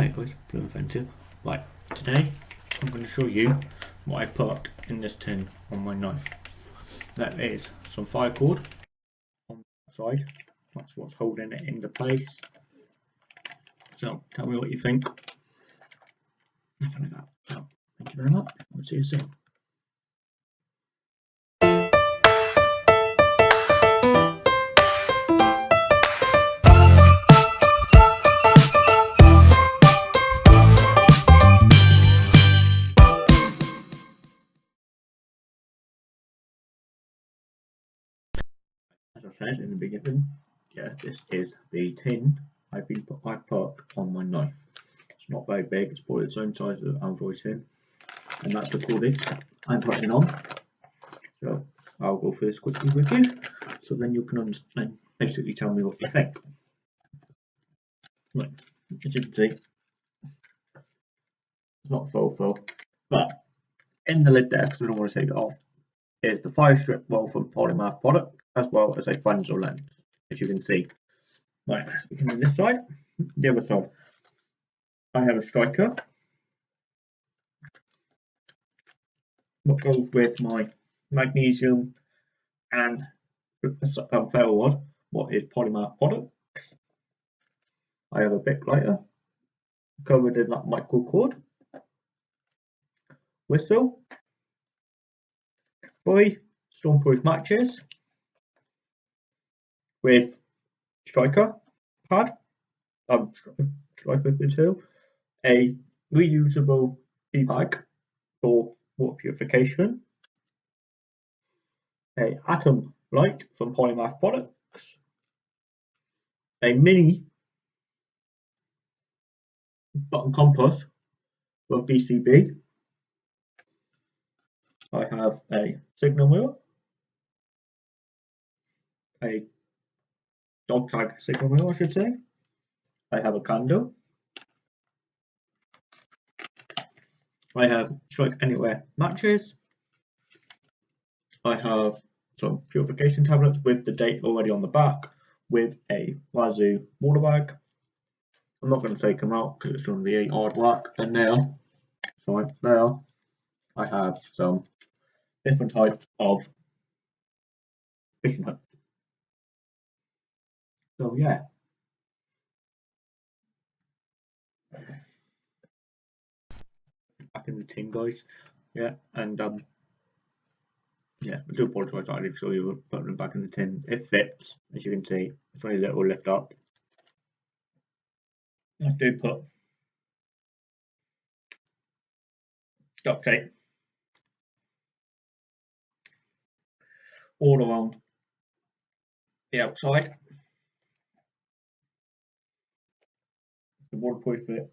Hi guys, Blue Inventive. Right, today I'm going to show you what I put in this tin on my knife. That is some fire cord on the side. That's what's holding it into place. So tell me what you think. Nothing like that. So, thank you very much. I'll see you soon. As I said in the beginning, yeah, this is the tin I've been put, I put on my knife. It's not very big, it's probably the same size as an Altoid tin, and that's the cordage I'm putting on. So I'll go through this quickly with you, so then you can understand, basically tell me what you think. Right, as you can see, it's not full full, but in the lid there, because I don't want to take it off, is the fire strip woven polymath product as well as a Fresnel lens, as you can see. Right, this side, the other side, I have a striker. What goes with my magnesium and um, ferro rod, what is polymath products. I have a bit lighter covered in that micro cord. Whistle. Three stormproof matches with striker pad, um, striker two, a reusable tea bag for water purification, a atom light from Polymath Products, a mini button compass from BCB. I have a signal mirror, a dog tag signal wheel, I should say. I have a candle. I have strike anywhere matches. I have some purification tablets with the date already on the back with a Wazoo water bag. I'm not going to take them out because it's going to be hard work. And now, sorry, there, I have some different types of fishing hooks. So yeah. Back in the tin guys. Yeah, and um yeah, I do apologise I didn't show you putting them back in the tin. It fits, as you can see. It's only a little lift up. I do put duct tape all around the outside the waterproof it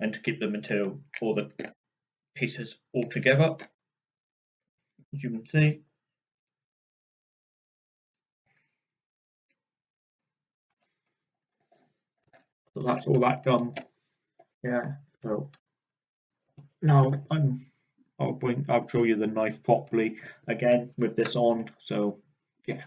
and to keep the material or the pieces all together. As you can see. So that's all that done. Yeah so now I'm I'll bring I'll show you the knife properly again with this on so yeah